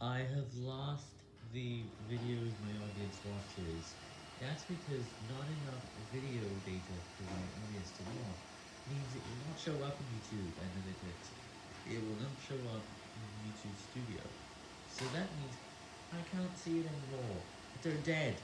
I have lost the videos my audience watches. That's because not enough video data for my audience to watch means it will not show up in YouTube Analytics. It will not show up in YouTube Studio. So that means I can't see it anymore. They're dead.